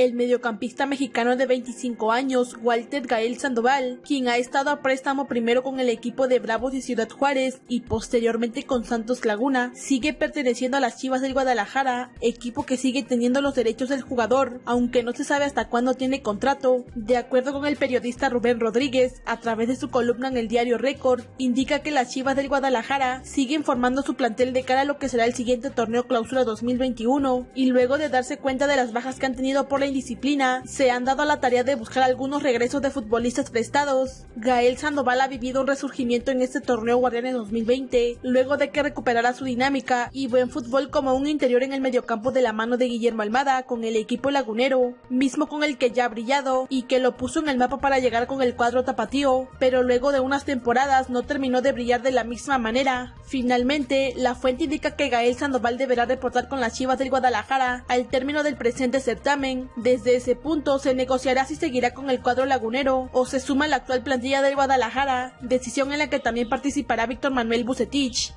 El mediocampista mexicano de 25 años, Walter Gael Sandoval, quien ha estado a préstamo primero con el equipo de Bravos y Ciudad Juárez y posteriormente con Santos Laguna, sigue perteneciendo a las Chivas del Guadalajara, equipo que sigue teniendo los derechos del jugador, aunque no se sabe hasta cuándo tiene contrato. De acuerdo con el periodista Rubén Rodríguez, a través de su columna en el diario Récord, indica que las Chivas del Guadalajara siguen formando su plantel de cara a lo que será el siguiente torneo clausura 2021 y luego de darse cuenta de las bajas que han tenido por la indisciplina, se han dado a la tarea de buscar algunos regresos de futbolistas prestados. Gael Sandoval ha vivido un resurgimiento en este torneo Guardianes 2020, luego de que recuperara su dinámica y buen fútbol como un interior en el mediocampo de la mano de Guillermo Almada con el equipo lagunero, mismo con el que ya ha brillado y que lo puso en el mapa para llegar con el cuadro tapatío, pero luego de unas temporadas no terminó de brillar de la misma manera. Finalmente, la fuente indica que Gael Sandoval deberá reportar con las Chivas del Guadalajara al término del presente certamen. Desde ese punto se negociará si seguirá con el cuadro lagunero o se suma a la actual plantilla del Guadalajara, decisión en la que también participará Víctor Manuel Bucetich.